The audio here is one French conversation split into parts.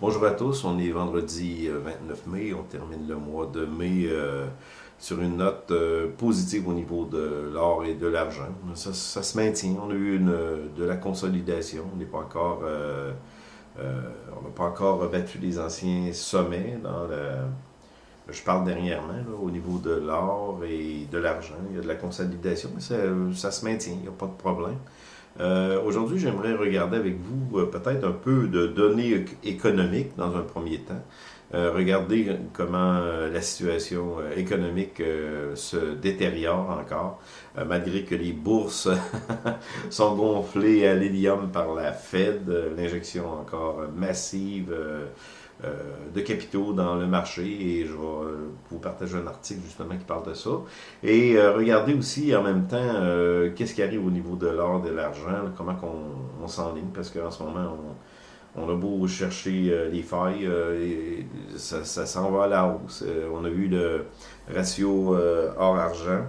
Bonjour à tous, on est vendredi 29 euh, mai, on termine le mois de mai euh, sur une note euh, positive au niveau de l'or et de l'argent. Ça, se maintient, on a eu de la consolidation, on n'est pas encore, on n'a pas encore battu les anciens sommets dans je parle dernièrement au niveau de l'or et de l'argent, il y a de la consolidation, mais ça, ça se maintient, il n'y a pas de problème. Euh, aujourd'hui, j'aimerais regarder avec vous euh, peut-être un peu de données économiques dans un premier temps. Euh, regarder comment la situation économique se détériore encore, malgré que les bourses sont gonflées à l'hélium par la Fed, l'injection encore massive euh, de capitaux dans le marché et je vais euh, vous partager un article justement qui parle de ça. Et euh, regardez aussi en même temps qu'est-ce qui arrive au niveau de l'or, de l'argent, comment on, s'enligne, parce qu'en ce moment, on, a beau chercher les failles, ça, ça s'en va à la hausse. on a vu le ratio or-argent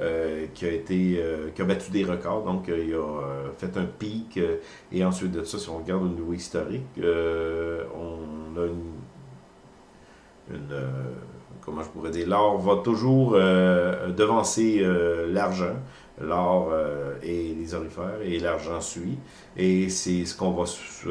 euh, qui a été euh, qui a battu des records, donc euh, il a fait un pic, et ensuite de ça, si on regarde au niveau historique, on a une, une comment je pourrais dire, l'or va toujours devancer l'argent l'or euh, et les orifères, et l'argent suit. Et c'est ce qu'on va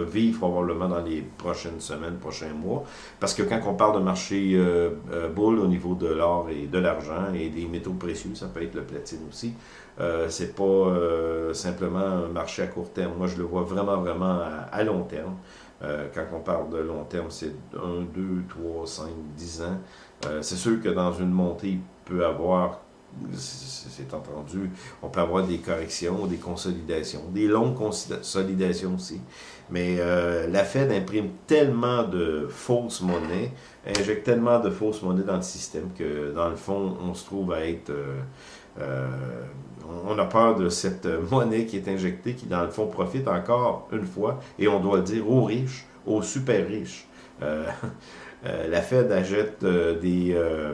vivre probablement dans les prochaines semaines, prochains mois. Parce que quand on parle de marché euh, euh boule au niveau de l'or et de l'argent et des métaux précieux, ça peut être le platine aussi, euh, c'est pas euh, simplement un marché à court terme. Moi, je le vois vraiment, vraiment à, long terme. quand on parle de long terme, c'est 1, 2, 3, 5, 10 ans. c'est sûr que dans une montée, il peut avoir c'est entendu, on peut avoir des corrections, des consolidations, des longues consolidations aussi. Mais euh, la Fed imprime tellement de fausses monnaies, injecte tellement de fausses monnaies dans le système que, dans le fond, on se trouve à être... Euh, euh, on a peur de cette monnaie qui est injectée, qui, dans le fond, profite encore une fois, et on doit le dire, aux riches, aux super riches. Euh, la Fed achète euh, des, euh,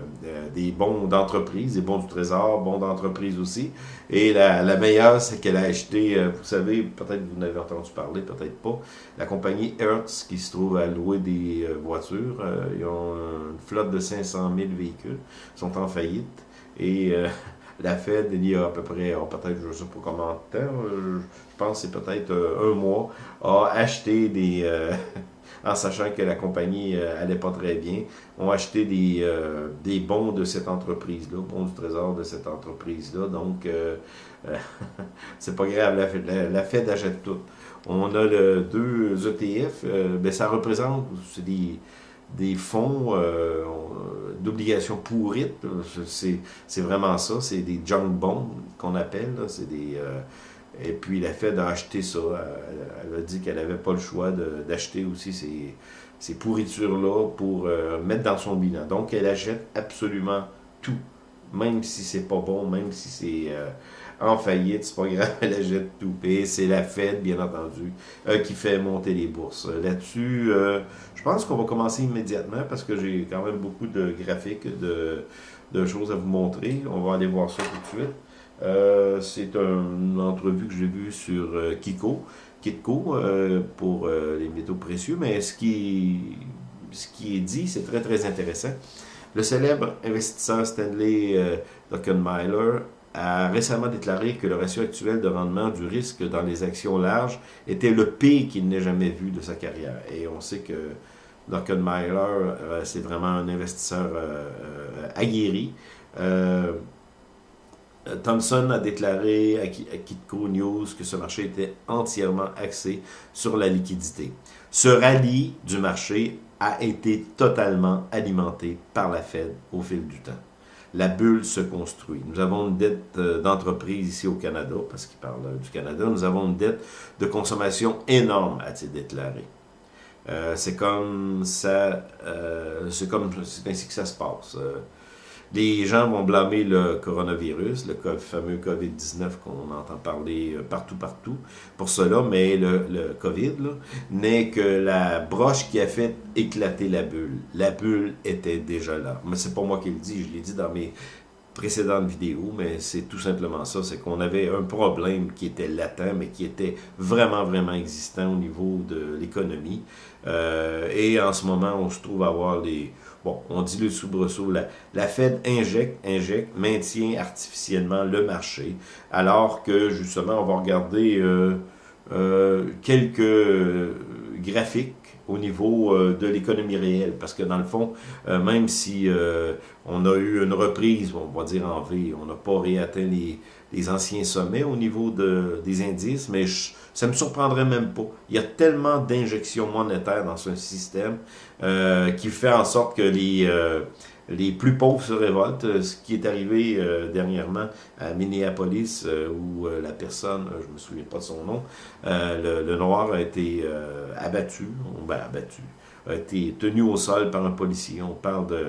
des bons d'entreprise, des bons du trésor, bons d'entreprise aussi. Et la, meilleure, c'est qu'elle a acheté, vous savez, peut-être vous n'avez entendu parler, peut-être pas, la compagnie Hertz qui se trouve à louer des voitures. ils ont une flotte de 500 000 véhicules, sont en faillite. Et la Fed, il y a à peu près, oh, peut-être, je ne sais pas comment de temps, je pense que c'est peut-être un mois, a acheté des, en sachant que la compagnie euh, allait pas très bien, ont acheté des, euh, des bons de cette entreprise-là, bons du trésor de cette entreprise-là. Donc, euh, c'est pas grave, la, Fed achète tout. On a le deux ETF, ben, ça représente des, des fonds d'obligations pourrites. C'est vraiment ça, c'est des junk bonds qu'on appelle. C'est des et puis la Fed a acheté ça. Elle, a dit qu'elle n'avait pas le choix d'acheter aussi ces, ces pourritures-là pour euh, mettre dans son bilan. Donc elle achète absolument tout. Même si c'est pas bon, même si c'est euh, en faillite, c'est pas grave, elle achète tout. Et c'est la Fed, bien entendu, euh, qui fait monter les bourses. Là-dessus, je pense qu'on va commencer immédiatement parce que j'ai quand même beaucoup de graphiques, de choses à vous montrer. On va aller voir ça tout de suite. Euh, c'est une entrevue que j'ai vue sur euh, Kiko, Kitco, euh, pour les métaux précieux, mais ce qui, est dit, c'est très très intéressant. Le célèbre investisseur Stanley Druckenmiller a récemment déclaré que le ratio actuel de rendement du risque dans les actions larges était le pire qu'il n'ait jamais vu de sa carrière. Et on sait que Druckenmiller, c'est vraiment un investisseur aguerri. Euh, Thomson a déclaré à Kitco News que ce marché était entièrement axé sur la liquidité. Ce rallye du marché a été totalement alimenté par la Fed au fil du temps. La bulle se construit. Nous avons une dette euh, d'entreprise ici au Canada, parce qu'il parle euh, du Canada, nous avons une dette de consommation énorme, a-t-il déclaré. c'est comme ça, c'est ainsi que ça se passe. Les gens vont blâmer le coronavirus, le fameux COVID-19 qu'on entend parler euh, partout, partout, pour cela, mais le, COVID n'est que la broche qui a fait éclater la bulle. La bulle était déjà là. Mais c'est pas moi qui le dis, je l'ai dit dans mes précédente vidéo, mais c'est tout simplement ça, c'est qu'on avait un problème qui était latent, mais qui était vraiment, vraiment existant au niveau de l'économie. Euh, et en ce moment, on se trouve à avoir des... Bon, on dit le soubresaut, la, la Fed injecte, injecte, maintient artificiellement le marché, alors que justement, on va regarder euh, euh, quelques graphiques au niveau euh, de l'économie réelle. Parce que dans le fond, euh, même si euh, on a eu une reprise, on va dire en V, on n'a pas réatteint les, les, anciens sommets au niveau de, des indices, mais ça me surprendrait même pas. Il y a tellement d'injections monétaires dans ce système qui fait en sorte que les les plus pauvres se révoltent, euh, ce qui est arrivé euh, dernièrement à Minneapolis, euh, où la personne, je ne me souviens pas de son nom, le, noir a été abattu, ben abattu, a été tenu au sol par un policier. On parle de,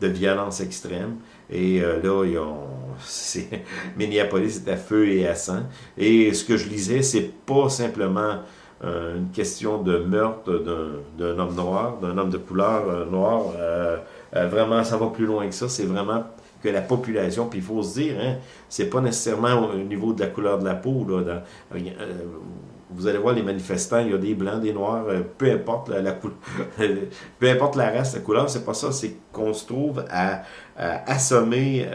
de violence extrême. Et là, ils ont, Minneapolis est à feu et à sang. Et ce que je lisais, c'est pas simplement une question de meurtre d'un homme noir, d'un homme de couleur noire. Euh, vraiment, ça va plus loin que ça. C'est vraiment que la population, puis il faut se dire, hein, c'est pas nécessairement au niveau de la couleur de la peau. Là, euh, vous allez voir les manifestants, il y a des blancs, des noirs, euh, peu importe la, couleur, peu importe la race, la couleur, c'est pas ça, c'est qu'on se trouve à, assommer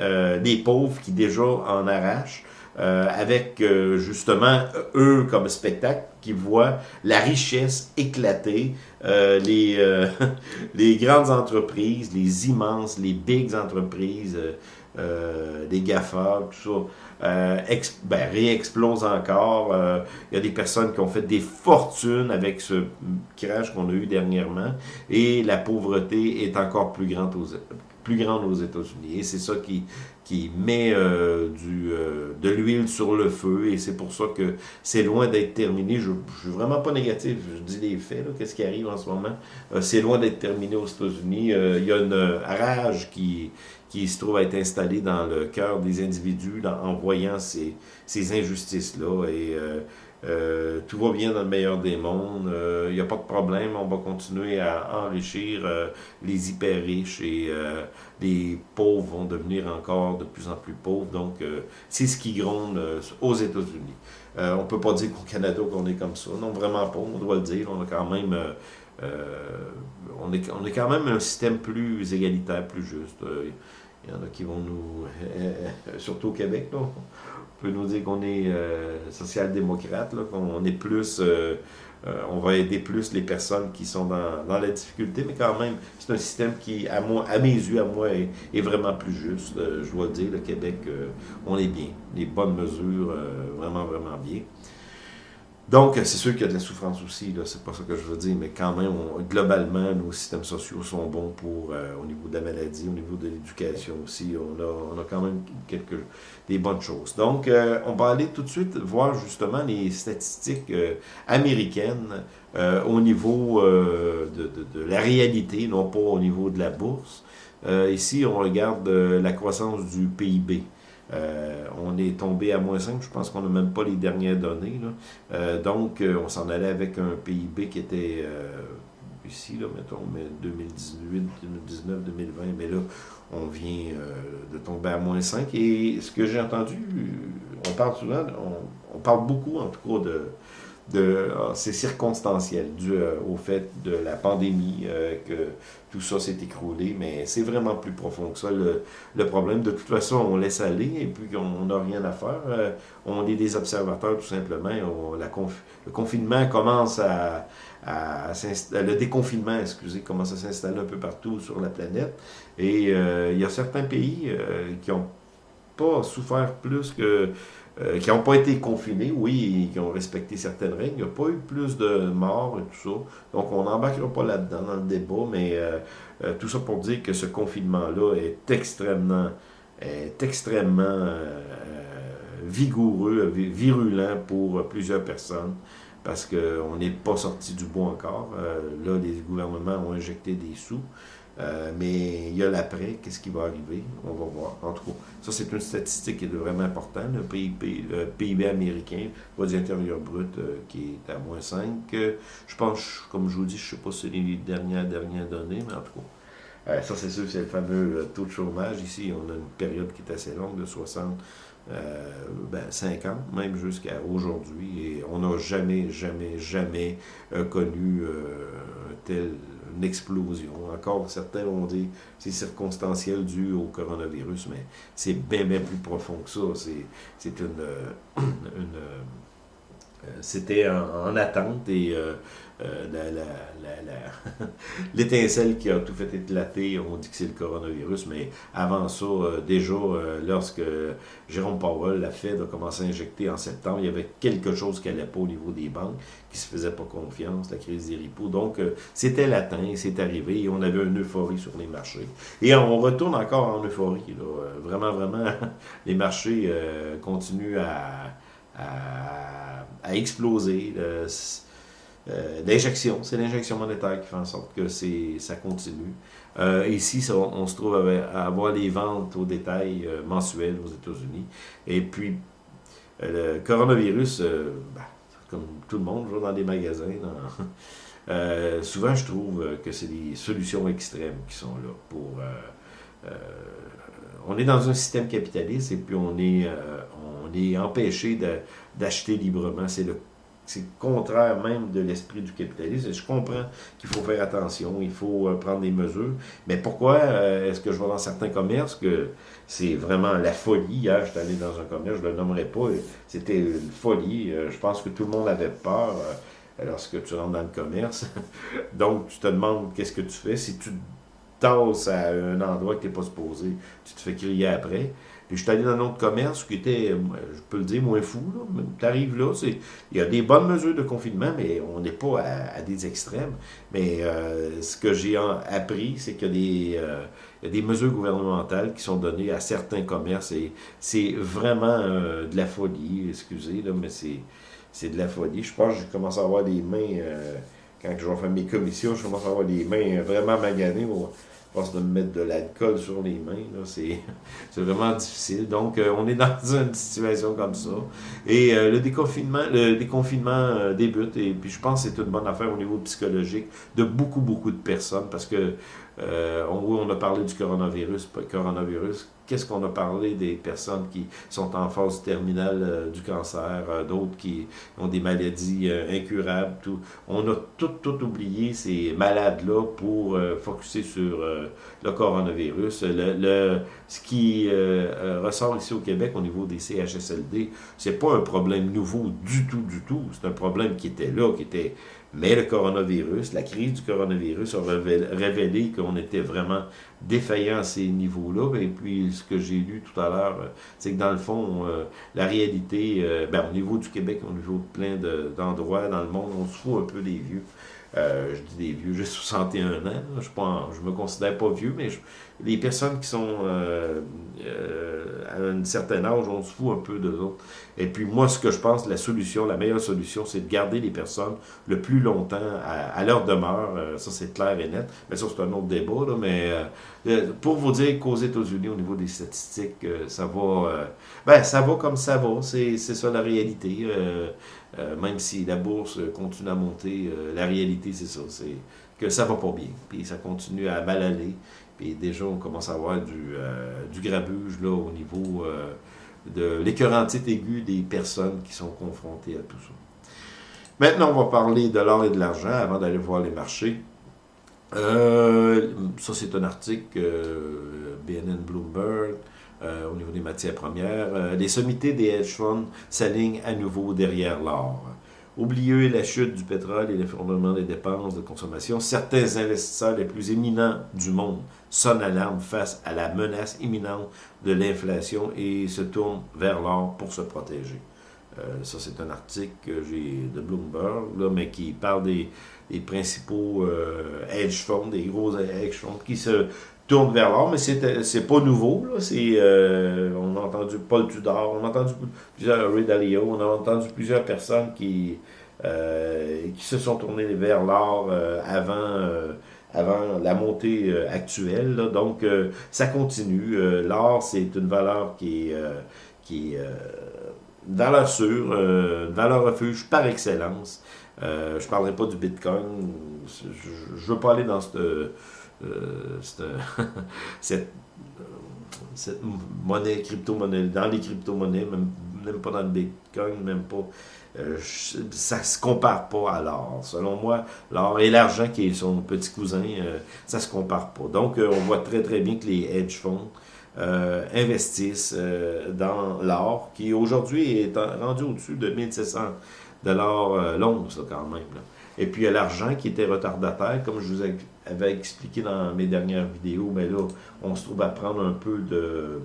des pauvres qui déjà en arrachent. avec justement eux comme spectacle qui voient la richesse éclater, euh, les, euh, les grandes entreprises, les immenses, les big entreprises, euh, les GAFA, tout ça, ben, réexplosent encore. Il y a des personnes qui ont fait des fortunes avec ce crash qu'on a eu dernièrement et la pauvreté est encore plus grande aux, plus grande aux États-Unis. Et c'est ça qui, qui met euh, du, euh, de l'huile sur le feu. Et c'est pour ça que c'est loin d'être terminé. Je ne suis vraiment pas négatif. Je dis les faits, qu'est-ce qui arrive en ce moment. Euh, c'est loin d'être terminé aux États-Unis. il y a une rage qui, qui se trouve à être installée dans le cœur des individus en voyant ces, ces injustices-là. Et euh, tout va bien dans le meilleur des mondes, il euh, n'y a pas de problème, on va continuer à enrichir euh, les hyper riches et les pauvres vont devenir encore de plus en plus pauvres. Donc, c'est ce qui gronde aux États-Unis. on ne peut pas dire qu'au Canada qu'on est comme ça, non, vraiment pas, on doit le dire, on a quand même... on, est, on est quand même un système plus égalitaire, plus juste. Il y en a qui vont nous, surtout au Québec, là, peut nous dire qu'on est euh, social-démocrate, qu'on est plus, euh, euh, on va aider plus les personnes qui sont dans, la difficulté, mais quand même, c'est un système qui, à, moi, à mes yeux, à moi, est, vraiment plus juste. je dois dire, le Québec, on est bien. Les bonnes mesures, vraiment, vraiment bien. Donc, c'est sûr qu'il y a de la souffrance aussi, c'est pas ça que je veux dire, mais quand même, globalement, nos systèmes sociaux sont bons pour, euh, au niveau de la maladie, au niveau de l'éducation aussi, on a, on a quand même quelques, des bonnes choses. Donc, euh, on va aller tout de suite voir justement les statistiques euh, américaines au niveau de, de, de, la réalité, non pas au niveau de la bourse. ici, on regarde la croissance du PIB. Euh, on est tombé à moins 5, je pense qu'on n'a même pas les dernières données. Euh, donc, euh, on s'en allait avec un PIB qui était ici, là, mettons, 2018, 2019, 2020, mais là, on vient de tomber à moins 5. Et ce que j'ai entendu, on parle souvent, on, parle beaucoup en tout cas de, ah, c'est circonstanciel dû euh, au fait de la pandémie euh, que tout ça s'est écroulé, mais c'est vraiment plus profond que ça le, problème. De toute façon, on laisse aller et puis on n'a rien à faire. Euh, on est des observateurs tout simplement. le confinement commence à, à, le déconfinement, excusez, commence à s'installer un peu partout sur la planète. Et il y a certains pays qui n'ont pas souffert plus que euh, qui n'ont pas été confinés, oui, qui ont respecté certaines règles. Il n'y a pas eu plus de morts et tout ça. Donc, on n'embarquera pas là-dedans dans le débat, mais euh, euh, tout ça pour dire que ce confinement-là est extrêmement, est extrêmement vigoureux, virulent pour plusieurs personnes parce qu'on n'est pas sorti du bois encore. là, les gouvernements ont injecté des sous. Euh, mais il y a l'après, qu'est-ce qui va arriver, on va voir. En tout cas, ça c'est une statistique qui est vraiment importante. Le PIB, le PIB américain, produit intérieur brut, euh, qui est à moins 5. Euh, je pense, comme je vous dis, je ne sais pas si c'est les dernières, dernières données, mais en tout cas, ça, c'est sûr, c'est le fameux taux de chômage. Ici, on a une période qui est assez longue, de 60, euh, ben, 50, même jusqu'à aujourd'hui. Et on n'a jamais, jamais, jamais connu telle explosion. Encore, certains vont dire c'est circonstanciel dû au coronavirus, mais c'est bien, bien plus profond que ça. C'est une... une c'était en, attente et euh, l'étincelle qui a tout fait éclater, on dit que c'est le coronavirus, mais avant ça, euh, déjà, euh, lorsque Jérôme Powell, la Fed, a commencé à injecter en septembre, il y avait quelque chose qui n'allait pas au niveau des banques, qui se faisaient pas confiance, la crise des repos. Donc, c'était latent, c'est arrivé, et on avait une euphorie sur les marchés. Et on retourne encore en euphorie. Vraiment, vraiment, les marchés continuent à, à exploser. Euh, d'injection. C'est l'injection monétaire qui fait en sorte que ça continue. Euh, ici, on, se trouve à, avoir les ventes au détail euh, mensuelles aux États-Unis. Et puis, le coronavirus, ben, comme tout le monde, dans des magasins, souvent je trouve que c'est des solutions extrêmes qui sont là pour... on est dans un système capitaliste et puis on est, on est empêché d'acheter librement. C'est le c'est contraire même de l'esprit du capitalisme. Je comprends qu'il faut faire attention, il faut euh, prendre des mesures. Mais pourquoi euh, est-ce que je vois dans certains commerces que c'est vraiment la folie? Hier, j'étais allé dans un commerce, je ne le nommerai pas, c'était une folie. Euh, je pense que tout le monde avait peur lorsque tu rentres dans le commerce. Donc, tu te demandes qu'est-ce que tu fais. Si tu à un endroit que tu n'es pas supposé, tu te fais crier après. Puis je suis allé dans un autre commerce qui était, euh, je peux le dire, moins fou. Tu arrives là, il y a des bonnes mesures de confinement, mais on n'est pas à, des extrêmes. Mais euh, ce que j'ai appris, c'est qu'il y, euh, y, a des mesures gouvernementales qui sont données à certains commerces et c'est vraiment de la folie, excusez, là, mais c'est de la folie. Je pense que je commence à avoir des mains, quand je vais faire mes commissions, je commence à avoir des mains vraiment maganées pense de me mettre de l'alcool sur les mains. C'est vraiment difficile. Donc, euh, on est dans une situation comme ça. Et euh, le déconfinement, le déconfinement euh, débute. Et puis, je pense que c'est une bonne affaire au niveau psychologique de beaucoup, beaucoup de personnes parce que on, on a parlé du coronavirus, coronavirus Qu'est-ce qu'on a parlé des personnes qui sont en phase terminale euh, du cancer, euh, d'autres qui ont des maladies euh, incurables, tout? On a tout, tout oublié ces malades-là pour focuser sur le coronavirus. Le, ce qui ressort ici au Québec au niveau des CHSLD, c'est pas un problème nouveau du tout, du tout. C'est un problème qui était là, qui était mais le coronavirus, la crise du coronavirus a révélé qu'on était vraiment défaillant à ces niveaux-là. Et puis, ce que j'ai lu tout à l'heure, euh, c'est que dans le fond, euh, la réalité, euh, ben, au niveau du Québec, au niveau de plein d'endroits dans le monde, on se fout un peu des vieux. Je dis des vieux, j'ai 61 ans, je ne me considère pas vieux, mais les personnes qui sont à un certain âge, on se fout un peu d'eux autres. Et puis moi, ce que je pense, la solution, la meilleure solution, c'est de garder les personnes le plus longtemps à, leur demeure. ça, c'est clair et net. Mais ça, c'est un autre débat, là, mais euh, pour vous dire qu'aux États-Unis, au niveau des statistiques, euh, ça va euh, ben, ça va comme ça va. C'est ça la réalité. Même si la bourse continue à monter, la réalité, c'est ça. C'est que ça va pas bien. Puis ça continue à mal aller. Puis déjà, on commence à avoir du, du grabuge là, au niveau de l'écœurantite aiguë des personnes qui sont confrontées à tout ça. Maintenant, on va parler de l'or et de l'argent avant d'aller voir les marchés. Euh, ça, c'est un article euh, BNN Bloomberg euh, au niveau des matières premières. les sommités des hedge funds s'alignent à nouveau derrière l'or. Oublieux la chute du pétrole et l'effondrement des dépenses de consommation, certains investisseurs les plus éminents du monde sonnent l'alarme face à la menace imminente de l'inflation et se tournent vers l'or pour se protéger. ça, c'est un article de Bloomberg, mais qui parle des, principaux euh, hedge funds, des gros hedge funds qui se tournent vers l'or, mais c'est pas nouveau. Là. Euh, on a entendu Paul Tudor, on a entendu plusieurs Ray Dalio, on a entendu plusieurs personnes qui, euh, qui se sont tournées vers l'or avant, avant la montée actuelle. Donc, ça continue. L'or, c'est une valeur qui est, qui est une valeur sûre, une valeur refuge par excellence. je ne parlerai pas du Bitcoin. Je ne veux pas aller dans cette, cette, cette monnaie, crypto-monnaie, dans les crypto-monnaies, même, même pas dans le Bitcoin, même pas euh, ça se compare pas à l'or. Selon moi, l'or et l'argent qui est son petit cousin, euh, ça se compare pas. Donc, euh, on voit très très bien que les hedge funds investissent dans l'or, qui aujourd'hui est rendu au-dessus de 1700 dollars l'once quand même. Et puis, il y a l'argent qui était retardataire, comme je vous avais expliqué dans mes dernières vidéos, mais là, on se trouve à prendre un peu de,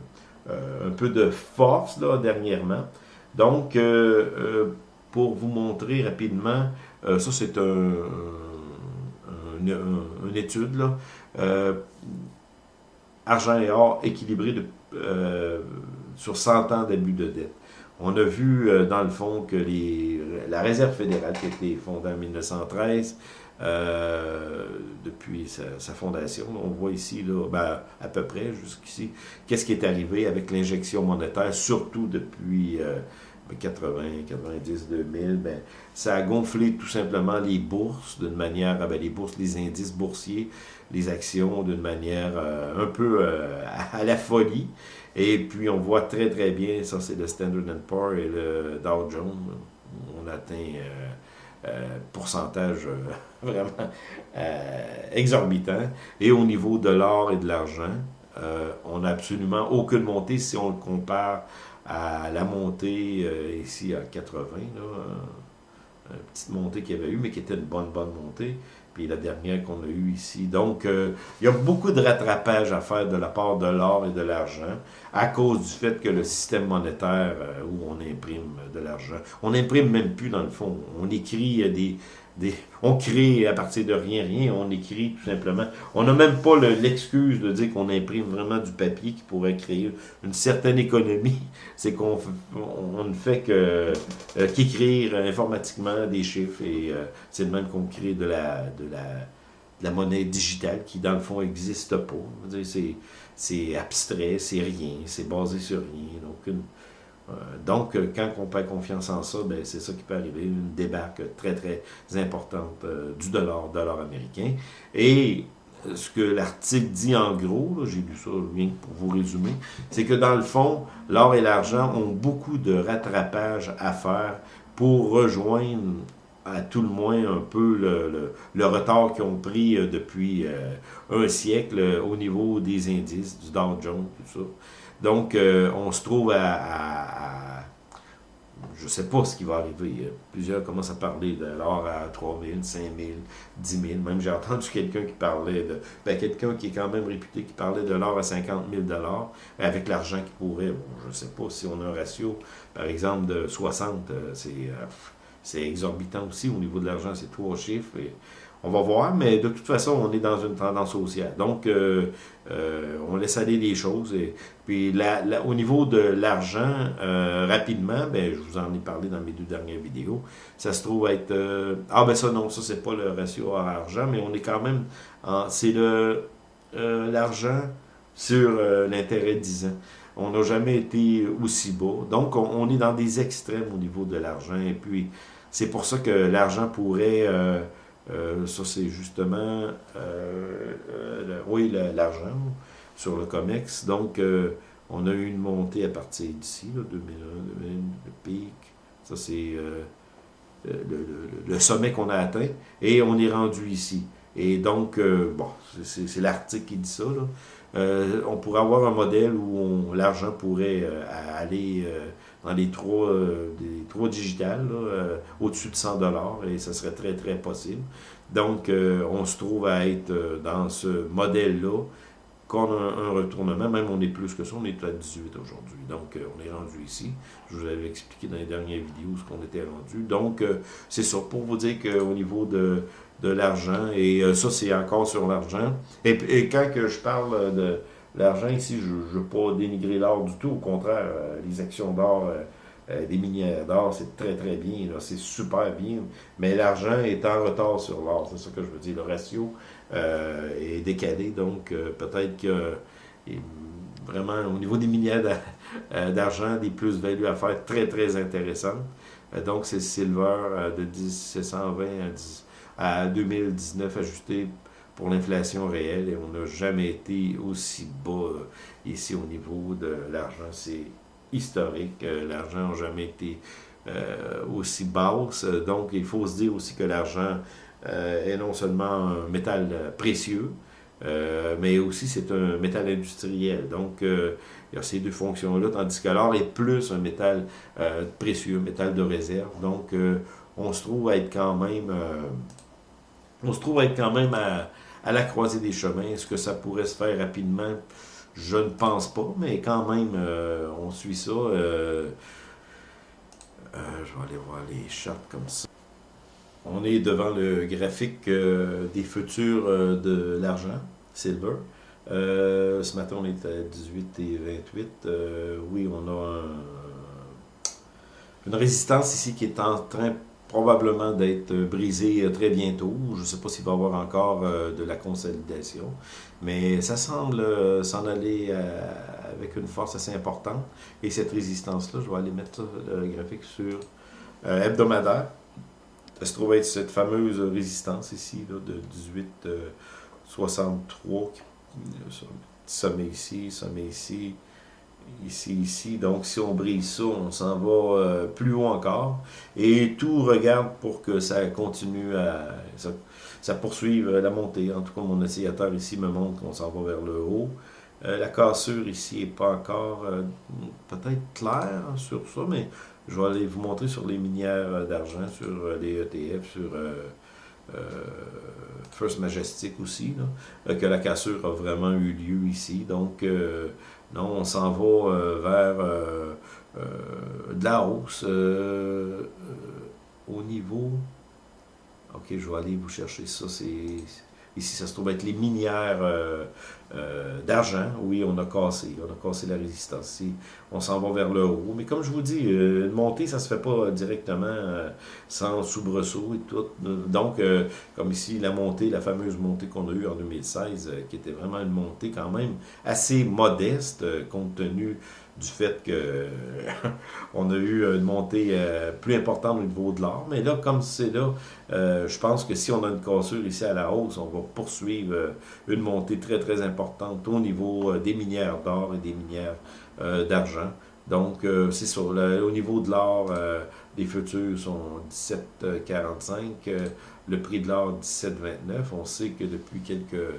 un peu de force là, dernièrement. Donc, pour vous montrer rapidement, euh, ça c'est un, une étude, là, euh, argent et or équilibré euh, sur 100 ans d'abus de dette. On a vu dans le fond que la Réserve fédérale qui a été fondée en 1913, depuis sa, fondation. On voit ici, là, ben, à peu près jusqu'ici, qu'est-ce qui est arrivé avec l'injection monétaire, surtout depuis 80, 90, 2000, ben, ça a gonflé tout simplement les bourses d'une manière, ah ben, les bourses, les indices boursiers, les actions d'une manière euh, un peu euh, à la folie. Et puis on voit très très bien, ça c'est le Standard Poor's et le Dow Jones, on atteint euh, pourcentage vraiment exorbitant. Et au niveau de l'or et de l'argent, on n'a absolument aucune montée si on le compare à la montée euh, ici à 80, là, une petite montée qu'il y avait eu, mais qui était une bonne, bonne montée. La dernière qu'on a eue ici. Donc, euh, il y a beaucoup de rattrapage à faire de la part de l'or et de l'argent à cause du fait que le système monétaire euh, où on imprime de l'argent, on n'imprime même plus dans le fond. On écrit des, on crée à partir de rien, rien, on écrit tout simplement. On n'a même pas l'excuse de dire qu'on imprime vraiment du papier qui pourrait créer une certaine économie. C'est qu'on on ne fait que euh, qu'écrire informatiquement des chiffres et euh, c'est le même qu'on crée de la, de, la, monnaie digitale qui, dans le fond, n'existe pas. C'est abstrait, c'est rien, c'est basé sur rien. Donc, donc, euh, quand on perd confiance en ça, ben, c'est ça qui peut arriver, une débarque très, très importante euh, du dollar, américain. Et ce que l'article dit en gros, j'ai lu ça rien pour vous résumer, c'est que dans le fond, l'or et l'argent ont beaucoup de rattrapage à faire pour rejoindre à tout le moins un peu le, retard qu'ils ont pris depuis un siècle au niveau des indices, du Dow Jones, tout ça. Donc, euh, on se trouve à, je ne sais pas ce qui va arriver. Plusieurs commencent à parler de l'or à 3 000, 5 000, 10 000. Même j'ai entendu quelqu'un qui parlait de... Ben, quelqu'un qui est quand même réputé, qui parlait de l'or à 50 000 avec l'argent qui pourrait... Bon, je ne sais pas si on a un ratio, par exemple, de 60. Euh, c'est... Euh, c'est exorbitant aussi au niveau de l'argent, c'est trois chiffres. On va voir, mais de toute façon, on est dans une tendance haussière. Donc, euh, euh, on laisse aller les choses. Et, puis, au niveau de l'argent, euh, rapidement, ben, je vous en ai parlé dans mes deux dernières vidéos, ça se trouve être... ah, ben ça, non, ça, c'est pas le ratio argent, mais on est quand même... C'est le l'argent sur l'intérêt 10 ans. On n'a jamais été aussi bas. Donc, on, on, est dans des extrêmes au niveau de l'argent. Et puis, c'est pour ça que l'argent pourrait euh, ça, c'est justement, euh, euh, oui, l'argent sur le COMEX. Donc, on a eu une montée à partir d'ici, 2001, 2001, le pic. Ça, c'est le, sommet qu'on a atteint. Et on est rendu ici. Et donc, bon, c'est l'article qui dit ça. on pourrait avoir un modèle où l'argent pourrait aller dans les trois, euh, trois digitales, euh, au-dessus de 100 dollars, et ça serait très, très possible. Donc, euh, on se trouve à être dans ce modèle-là, qu'on a un, retournement, même on est plus que ça, on est à 18 aujourd'hui. Donc, on est rendu ici. Je vous avais expliqué dans les dernières vidéos ce qu'on était rendu. Donc, c'est ça, pour vous dire qu'au niveau de, de l'argent, et ça, c'est encore sur l'argent. Et, et, quand que je parle de L'argent ici, je ne veux pas dénigrer l'or du tout. Au contraire, euh, les actions d'or, euh, euh, des minières d'or, c'est très très bien. C'est super bien. Mais l'argent est en retard sur l'or. C'est ça que je veux dire. Le ratio est décalé. Donc, peut-être que vraiment, au niveau des minières d'argent, des plus-values à faire très très intéressantes. donc, c'est silver de 1720 à, à 2019 ajusté pour l'inflation réelle et on n'a jamais été aussi bas ici au niveau de l'argent. C'est historique. L'argent n'a jamais été aussi basse. Donc, il faut se dire aussi que l'argent est non seulement un métal précieux, euh, mais aussi c'est un métal industriel. Donc, euh, il y a ces deux fonctions-là, tandis que l'or est plus un métal euh, précieux, métal de réserve. Donc, on se trouve à être quand même, on se trouve à être quand même à, la croisée des chemins. Est-ce que ça pourrait se faire rapidement? Je ne pense pas, mais quand même, on suit ça. je vais aller voir les charts comme ça. On est devant le graphique euh, des futurs euh, de l'argent, silver. Euh, ce matin, on est à 18 et 28. oui, on a une résistance ici qui est en train probablement d'être brisée très bientôt. Je ne sais pas s'il va y avoir encore de la consolidation, mais ça semble s'en aller avec une force assez importante. Et cette résistance-là, je vais aller mettre le graphique sur hebdomadaire. Ça se trouve être cette fameuse résistance ici, de 1863, euh, sommet ici, sommet ici, ici, ici. Donc, si on brise ça, on s'en va euh, plus haut encore. Et tout regarde pour que ça continue à... Ça, poursuive la montée. En tout cas, mon oscillateur ici me montre qu'on s'en va vers le haut. Euh, la cassure ici n'est pas encore peut-être claire sur ça, mais je vais aller vous montrer sur les minières d'argent, sur euh, les ETF, sur euh, euh, First Majestic aussi, que la cassure a vraiment eu lieu ici. Donc, non, on s'en va vers de la hausse au niveau... Ok, je vais aller vous chercher ça, c'est Ici, ça se trouve être les minières euh, euh, d'argent. Oui, on a cassé. On a cassé la résistance. Ici, on s'en va vers le haut. Mais comme je vous dis, euh, une montée, ça ne se fait pas directement sans soubresaut et tout. Donc, comme ici, la montée, la fameuse montée qu'on a eue en 2016, qui était vraiment une montée quand même assez modeste, compte tenu du fait que on a eu une montée euh, plus importante au niveau de l'or. Mais là, comme c'est là, euh, je pense que si on a une cassure ici à la hausse, on va poursuivre euh, une montée très, très importante au niveau des minières d'or et des minières d'argent. Donc, c'est ça. au niveau de l'or, les futurs sont 17,45. le prix de l'or, 17,29. On sait que depuis quelques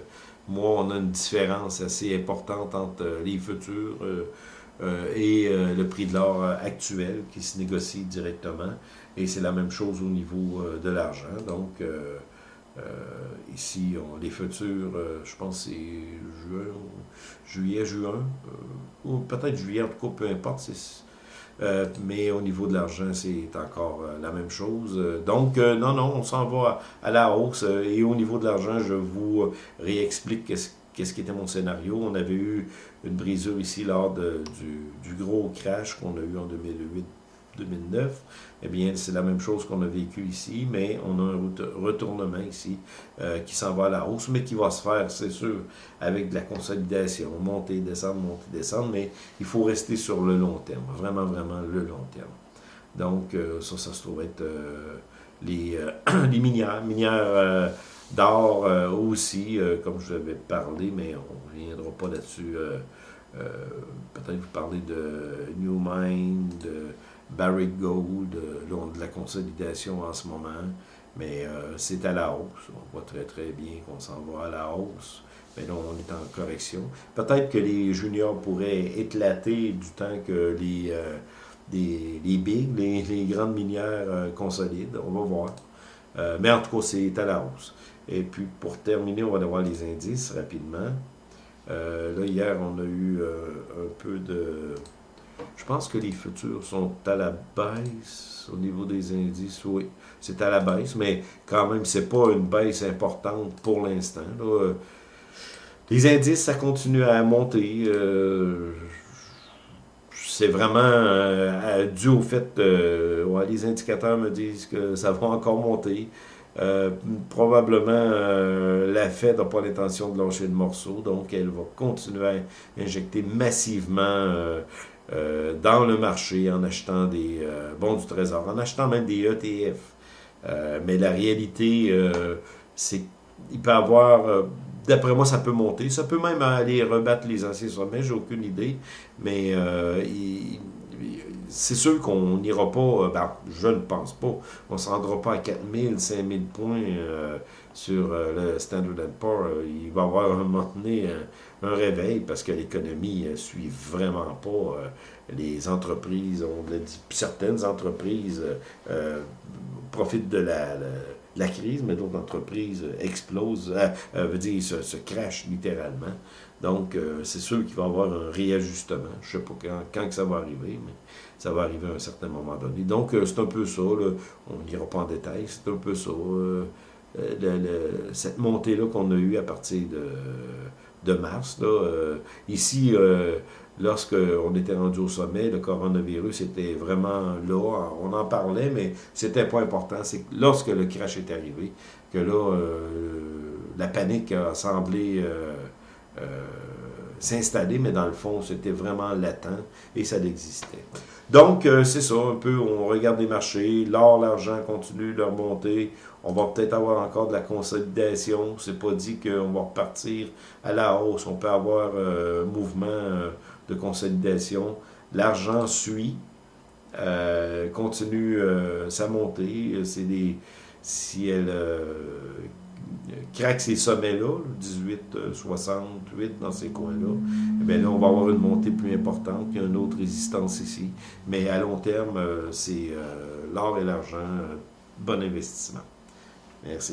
mois, on a une différence assez importante entre les futurs euh, et euh, le prix de l'or euh, actuel qui se négocie directement. Et c'est la même chose au niveau de l'argent. Donc, ici, les futurs, je pense c'est juin, juillet, juin, ou peut-être juillet, en tout cas, peu importe. mais au niveau de l'argent, c'est encore la même chose. donc, non, non, on s'en va à, la hausse. et au niveau de l'argent, je vous réexplique qu'est-ce qu'est-ce qui était mon scénario. On avait eu une brisure ici lors du, gros crash qu'on a eu en 2008-2009. Eh bien, c'est la même chose qu'on a vécu ici, mais on a un retournement ici euh, qui s'en va à la hausse, mais qui va se faire, c'est sûr, avec de la consolidation, monter, descendre, monter, descendre, mais il faut rester sur le long terme, vraiment, vraiment le long terme. Donc, euh, ça, ça se trouve être euh, les, les minières, minières D'or euh, aussi, euh, comme je l'avais parlé, mais on ne reviendra pas là-dessus. Euh, peut-être vous parler de New Mind, de Barrick Gold, de la consolidation en ce moment. Mais c'est à la hausse. On voit très très bien qu'on s'en va à la hausse. Mais là, on est en correction. Peut-être que les juniors pourraient éclater du temps que les, big, les, les, grandes minières consolident. On va voir. mais en tout cas, c'est à la hausse. Et puis, pour terminer, on va voir les indices rapidement. Euh, là, hier, on a eu euh, un peu de... Je pense que les futurs sont à la baisse au niveau des indices. Oui, c'est à la baisse, mais quand même, c'est pas une baisse importante pour l'instant. Les indices, ça continue à monter. Euh, c'est vraiment dû au fait que les indicateurs me disent que ça va encore monter. Euh, probablement, euh, la Fed n'a pas l'intention de lâcher le morceau, donc elle va continuer à injecter massivement euh, dans le marché en achetant des bons du trésor, en achetant même des ETF. mais la réalité, c'est qu'il peut avoir D'après moi, ça peut monter. Ça peut même aller rebattre les anciens sommets, j'ai aucune idée. Mais euh, c'est sûr qu'on n'ira pas, euh, ben, je ne pense pas, on ne se rendra pas à 4000, 5000 points euh, sur le Standard Poor's. Il va y avoir un moment donné un, réveil parce que l'économie ne suit vraiment pas. les entreprises, ont certaines entreprises profitent de la la crise, mais d'autres entreprises explosent, euh, euh, dire, se crachent littéralement. Donc, euh, c'est sûr qu'il va y avoir un réajustement. Je ne sais pas quand, quand ça va arriver, mais ça va arriver à un certain moment donné. Donc, c'est un peu ça. On n'ira pas en détail. C'est un peu ça. cette montée-là qu'on a eue à partir de, de mars. Là, ici, lorsqu'on était rendu au sommet, le coronavirus était vraiment là, on en parlait, mais c'était pas important. C'est lorsque le crash est arrivé, que là, euh, la panique a semblé euh, euh, s'installer, mais dans le fond, c'était vraiment latent et ça existait. Donc, c'est ça, un peu, on regarde les marchés, l'or, l'argent continuent leur montée, on va peut-être avoir encore de la consolidation, c'est pas dit qu'on va repartir à la hausse, on peut avoir un mouvement de consolidation. L'argent suit, euh, continue euh, sa montée. C'est des, si euh, craque ces sommets-là, 18, 68 dans ces coins-là, eh là, on va avoir une montée plus importante, a une autre résistance ici. Mais à long terme, c'est l'or et l'argent, bon investissement. Merci.